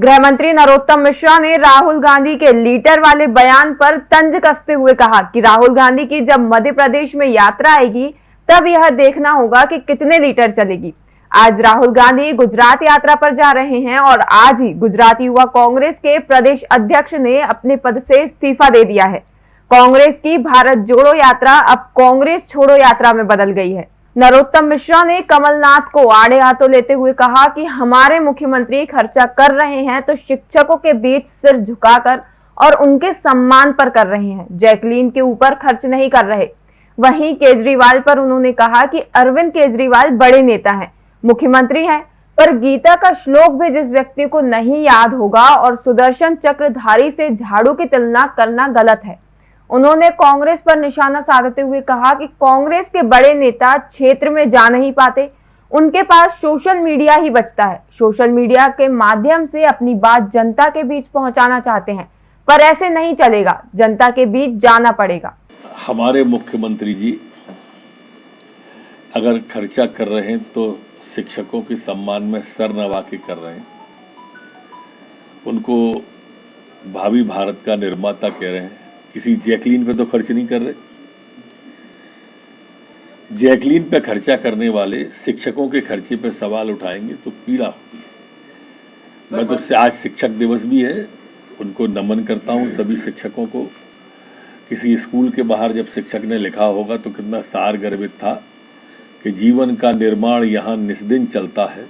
गृह मंत्री नरोत्तम मिश्रा ने राहुल गांधी के लीटर वाले बयान पर तंज कसते हुए कहा कि राहुल गांधी की जब मध्य प्रदेश में यात्रा आएगी, तब यह देखना होगा कि कितने लीटर चलेगी। आज राहुल गांधी गुजरात यात्रा पर जा रहे हैं और आज ही गुजरात युवा कांग्रेस के प्रदेश अध्यक्ष ने अपने पद से इस्तीफा दे दिया है। कांग्रेस की भारत जोड़ो यात्रा अब कांग्रेस छोड़ो यात्रा में बदल गई है। नरोत्तम मिश्रा ने कमलनाथ को आड़े हाथों लेते हुए कहा कि हमारे मुख्यमंत्री खर्चा कर रहे हैं तो शिक्षकों के बीच सिर झुकाकर और उनके सम्मान पर कर रहे हैं। जैकलीन के ऊपर खर्च नहीं कर रहे। वहीं केजरीवाल पर उन्होंने कहा कि अरविंद केजरीवाल बड़े नेता हैं, मुख्यमंत्री हैं, पर गीता का श्लोक भी जिस व्यक्ति को नहीं याद होगा और सुदर्शन चक्रधारी से झाड़ू की तुलना करना गलत है। उन्होंने कांग्रेस पर निशाना साधते हुए कहा कि कांग्रेस के बड़े नेता क्षेत्र में जा नहीं पाते। उनके पास सोशल मीडिया ही बचता है। सोशल मीडिया के माध्यम से अपनी बात जनता के बीच पहुंचाना चाहते हैं। पर ऐसे नहीं चलेगा। जनता के बीच जाना पड़ेगा। हमारे मुख्यमंत्री जी, अगर खर्चा कर रहे हैं तो शिक्षकों के सम्मान में सर नवा के कर रहे हैं। उनको भावी भारत का निर्माता कह रहे हैं। किसी जैकलीन पे तो खर्च नहीं कर रहे। जैकलीन पे खर्चा करने वाले शिक्षकों के खर्चे पे सवाल उठाएँगे तो पीड़ा होती है। मैं तो आज शिक्षक दिवस भी है उनको नमन करता हूँ सभी शिक्षकों को। किसी स्कूल के बाहर जब शिक्षक ने लिखा होगा तो कितना सार गर्भित था कि जीवन का निर्माण यहाँ निस्दिन चलता है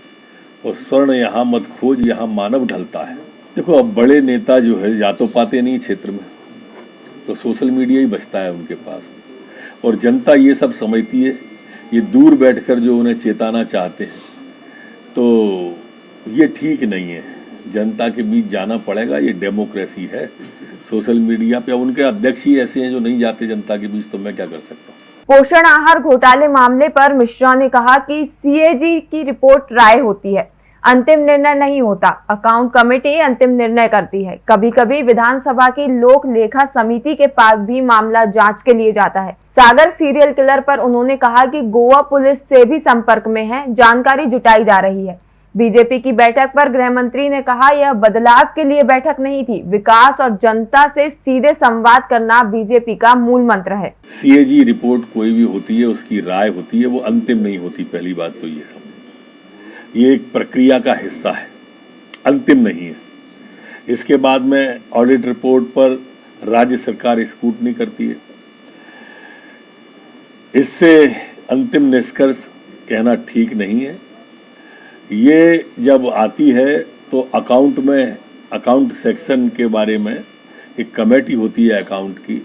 और स्वर्ण यहाँ मत खोज यहाँ मानव ढलता है। देखो अब बड़े नेता जो है जा तो पाते नहीं क्षेत्र में। तो सोशल मीडिया ही बचता है उनके पास। और जनता ये सब समझती है, ये दूर बैठकर जो उन्हें चेताना चाहते हैं तो ये ठीक नहीं है। जनता के बीच जाना पड़ेगा, ये डेमोक्रेसी है। सोशल मीडिया पे उनके अध्यक्ष ही ऐसे हैं जो नहीं जाते जनता के बीच तो मैं क्या कर सकता हूँ? पोषण आहार घोटाले मामले पर मिश्रा ने कहा कि सीएजी की रिपोर्ट राय होती है। अंतिम निर्णय नहीं होता। अकाउंट कमेटी अंतिम निर्णय करती है। कभी कभी विधानसभा की लोक लेखा समिति के पास भी मामला जाँच के लिए जाता है। सागर सीरियल किलर पर उन्होंने कहा कि गोवा पुलिस से भी संपर्क में है। जानकारी जुटाई जा रही है। बीजेपी की बैठक पर गृह मंत्री ने कहा, यह बदलाव के लिए बैठक नहीं थी। विकास और जनता से सीधे संवाद करना बीजेपी का मूल मंत्र है। सीएजी रिपोर्ट कोई भी होती है, उसकी राय होती है, वो अंतिम नहीं होती। पहली बात तो ये समझ ये एक प्रक्रिया का हिस्सा है, अंतिम नहीं है। इसके बाद में ऑडिट रिपोर्ट पर राज्य सरकार स्कूटनी करती है। इससे अंतिम निष्कर्ष कहना ठीक नहीं है। ये जब आती है तो अकाउंट में अकाउंट सेक्शन के बारे में एक कमेटी होती है अकाउंट की,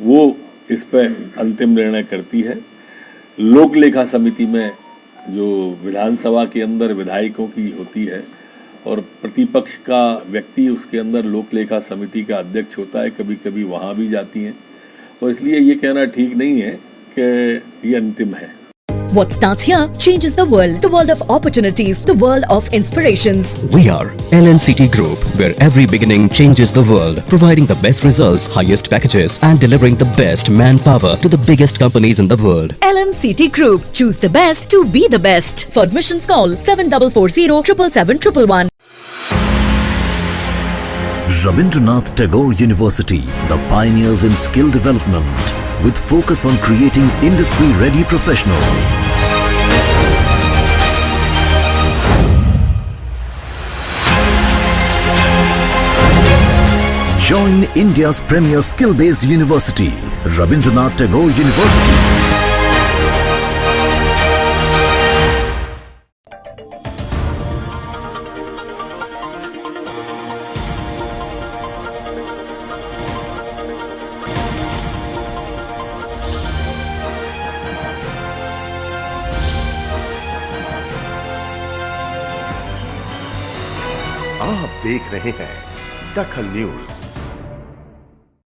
वो इस पर अंतिम निर्णय करती है। लोक लेखा समिति में जो विधानसभा के अंदर विधायकों की होती है और प्रतिपक्ष का व्यक्ति उसके अंदर लोकलेखा समिति का अध्यक्ष होता है कभी कभी वहाँ भी जाती हैं। और इसलिए ये कहना ठीक नहीं है कि ये अंतिम है। What starts here changes the world. The world of opportunities. The world of inspirations. We are LNCT Group, where every beginning changes the world. Providing the best results, highest packages and delivering the best manpower to the biggest companies in the world. LNCT Group. Choose the best to be the best. For admissions call 7440 777 Rabindranath Tagore University, the pioneers in skill development with focus on creating industry-ready professionals. Join India's premier skill-based university, Rabindranath Tagore University. आप देख रहे हैं दखल news.